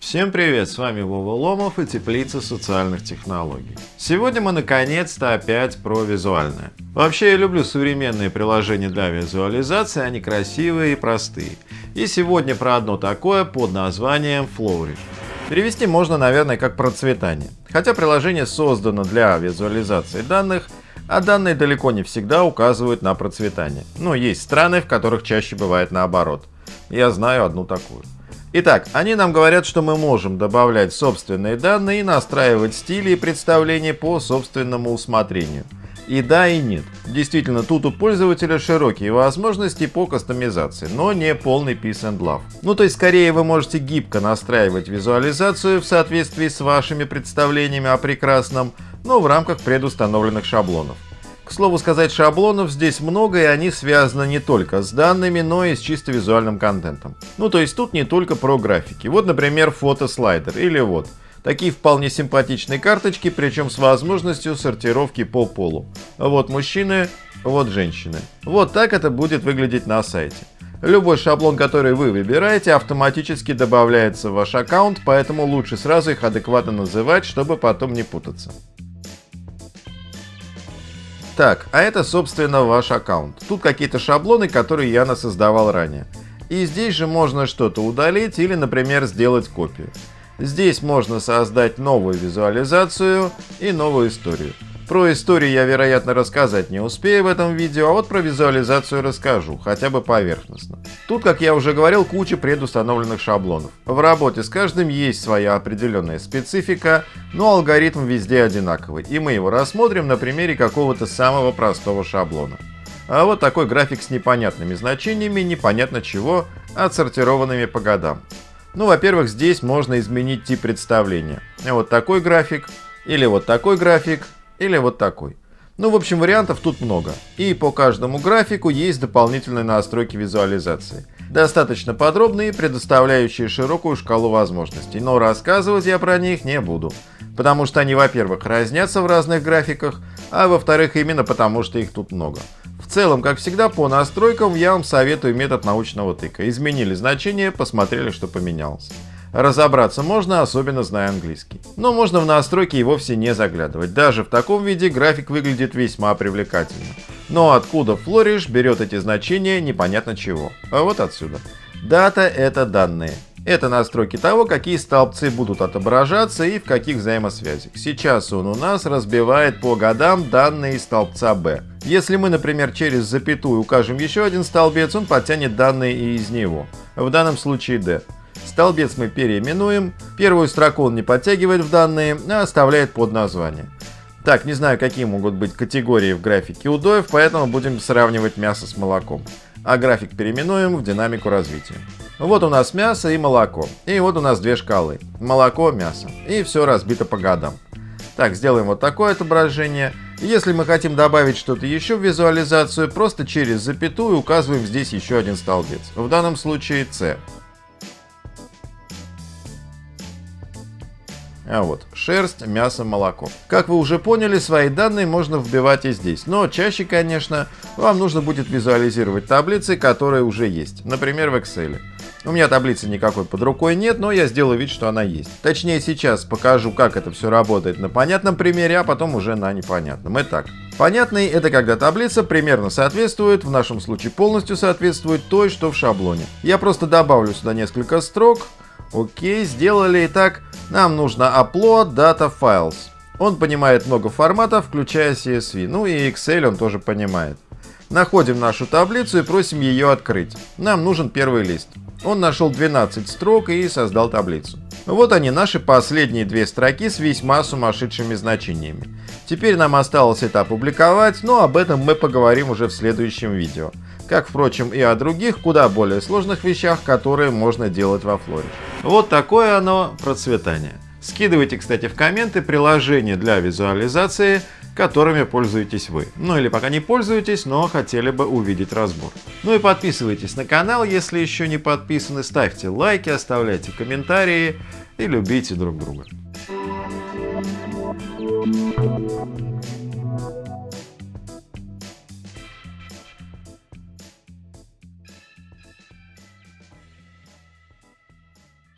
Всем привет, с вами Вова Ломов и Теплица социальных технологий. Сегодня мы наконец-то опять про визуальное. Вообще я люблю современные приложения для визуализации, они красивые и простые. И сегодня про одно такое под названием Flourish. Перевести можно, наверное, как процветание. Хотя приложение создано для визуализации данных, а данные далеко не всегда указывают на процветание. Но есть страны, в которых чаще бывает наоборот. Я знаю одну такую. Итак, они нам говорят, что мы можем добавлять собственные данные и настраивать стили и представления по собственному усмотрению. И да, и нет. Действительно, тут у пользователя широкие возможности по кастомизации, но не полный peace and love. Ну то есть скорее вы можете гибко настраивать визуализацию в соответствии с вашими представлениями о прекрасном, но в рамках предустановленных шаблонов. К слову сказать, шаблонов здесь много, и они связаны не только с данными, но и с чисто визуальным контентом. Ну то есть тут не только про графики. Вот, например, фотослайдер или вот. Такие вполне симпатичные карточки, причем с возможностью сортировки по полу. Вот мужчины, вот женщины. Вот так это будет выглядеть на сайте. Любой шаблон, который вы выбираете, автоматически добавляется в ваш аккаунт, поэтому лучше сразу их адекватно называть, чтобы потом не путаться. Так, а это, собственно, ваш аккаунт. Тут какие-то шаблоны, которые я насоздавал ранее. И здесь же можно что-то удалить или, например, сделать копию. Здесь можно создать новую визуализацию и новую историю. Про историю я, вероятно, рассказать не успею в этом видео, а вот про визуализацию расскажу, хотя бы поверхностно. Тут, как я уже говорил, куча предустановленных шаблонов. В работе с каждым есть своя определенная специфика, но алгоритм везде одинаковый, и мы его рассмотрим на примере какого-то самого простого шаблона. А вот такой график с непонятными значениями, непонятно чего, отсортированными по годам. Ну, во-первых, здесь можно изменить тип представления. Вот такой график, или вот такой график, или вот такой. Ну, в общем, вариантов тут много. И по каждому графику есть дополнительные настройки визуализации. Достаточно подробные, предоставляющие широкую шкалу возможностей, но рассказывать я про них не буду. Потому что они, во-первых, разнятся в разных графиках, а во-вторых, именно потому что их тут много. Целом, как всегда, по настройкам я вам советую метод научного тыка. Изменили значение, посмотрели, что поменялось. Разобраться можно, особенно зная английский. Но можно в настройки и вовсе не заглядывать. Даже в таком виде график выглядит весьма привлекательно. Но откуда Flourish берет эти значения, непонятно чего. А вот отсюда. Дата — это данные. Это настройки того, какие столбцы будут отображаться и в каких взаимосвязях. Сейчас он у нас разбивает по годам данные столбца B. Если мы, например, через запятую укажем еще один столбец, он подтянет данные и из него. В данном случае D. Столбец мы переименуем. Первую строку он не подтягивает в данные, а оставляет под название. Так, не знаю, какие могут быть категории в графике удоев, поэтому будем сравнивать мясо с молоком. А график переименуем в динамику развития. Вот у нас мясо и молоко. И вот у нас две шкалы. Молоко, мясо. И все разбито по годам. Так, сделаем вот такое отображение. Если мы хотим добавить что-то еще в визуализацию, просто через запятую указываем здесь еще один столбец. В данном случае C. А вот, шерсть, мясо, молоко. Как вы уже поняли, свои данные можно вбивать и здесь. Но чаще, конечно, вам нужно будет визуализировать таблицы, которые уже есть. Например, в Excel. У меня таблицы никакой под рукой нет, но я сделаю вид, что она есть. Точнее, сейчас покажу, как это все работает на понятном примере, а потом уже на непонятном. Итак, понятный — это когда таблица примерно соответствует, в нашем случае полностью соответствует той, что в шаблоне. Я просто добавлю сюда несколько строк, Окей, сделали. Итак, нам нужно upload data files. Он понимает много форматов, включая CSV. Ну и Excel он тоже понимает. Находим нашу таблицу и просим ее открыть. Нам нужен первый лист. Он нашел 12 строк и создал таблицу. Вот они, наши последние две строки с весьма сумасшедшими значениями. Теперь нам осталось это опубликовать, но об этом мы поговорим уже в следующем видео как, впрочем, и о других, куда более сложных вещах, которые можно делать во Флоре. Вот такое оно процветание. Скидывайте, кстати, в комменты приложения для визуализации, которыми пользуетесь вы. Ну или пока не пользуетесь, но хотели бы увидеть разбор. Ну и подписывайтесь на канал, если еще не подписаны, ставьте лайки, оставляйте комментарии и любите друг друга.